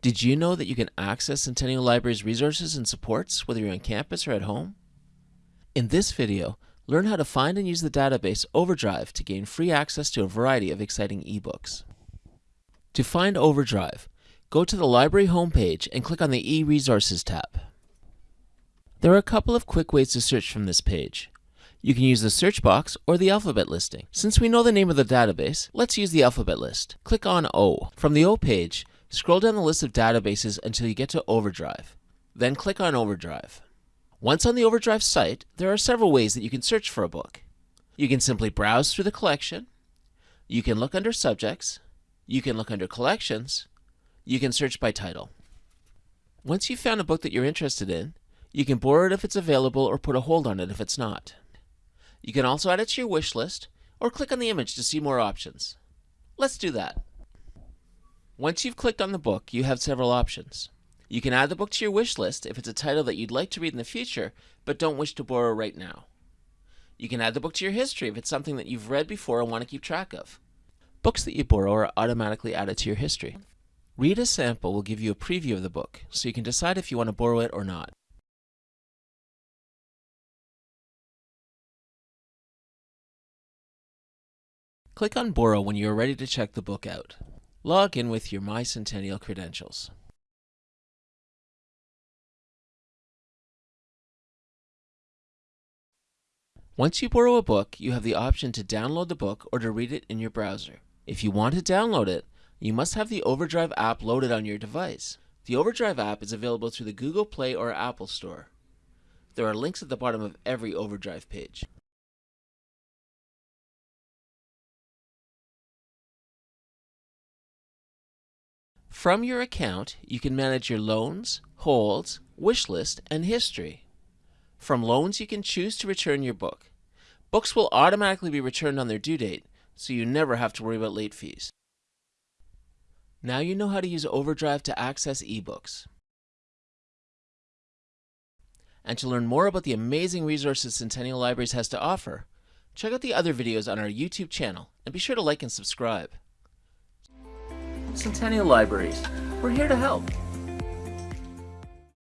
Did you know that you can access Centennial Library's resources and supports whether you're on campus or at home? In this video, learn how to find and use the database Overdrive to gain free access to a variety of exciting ebooks. To find Overdrive, go to the library homepage and click on the e-resources tab. There are a couple of quick ways to search from this page. You can use the search box or the alphabet listing. Since we know the name of the database, let's use the alphabet list. Click on O. From the O page, Scroll down the list of databases until you get to Overdrive. Then click on Overdrive. Once on the Overdrive site, there are several ways that you can search for a book. You can simply browse through the collection. You can look under Subjects. You can look under Collections. You can search by title. Once you've found a book that you're interested in, you can borrow it if it's available or put a hold on it if it's not. You can also add it to your wish list or click on the image to see more options. Let's do that. Once you've clicked on the book, you have several options. You can add the book to your wish list if it's a title that you'd like to read in the future but don't wish to borrow right now. You can add the book to your history if it's something that you've read before and want to keep track of. Books that you borrow are automatically added to your history. Read a sample will give you a preview of the book, so you can decide if you want to borrow it or not. Click on Borrow when you are ready to check the book out. Log in with your MyCentennial credentials. Once you borrow a book, you have the option to download the book or to read it in your browser. If you want to download it, you must have the Overdrive app loaded on your device. The Overdrive app is available through the Google Play or Apple Store. There are links at the bottom of every Overdrive page. From your account, you can manage your loans, holds, wish list, and history. From loans, you can choose to return your book. Books will automatically be returned on their due date, so you never have to worry about late fees. Now you know how to use Overdrive to access ebooks. And to learn more about the amazing resources Centennial Libraries has to offer, check out the other videos on our YouTube channel and be sure to like and subscribe. Centennial Libraries. We're here to help.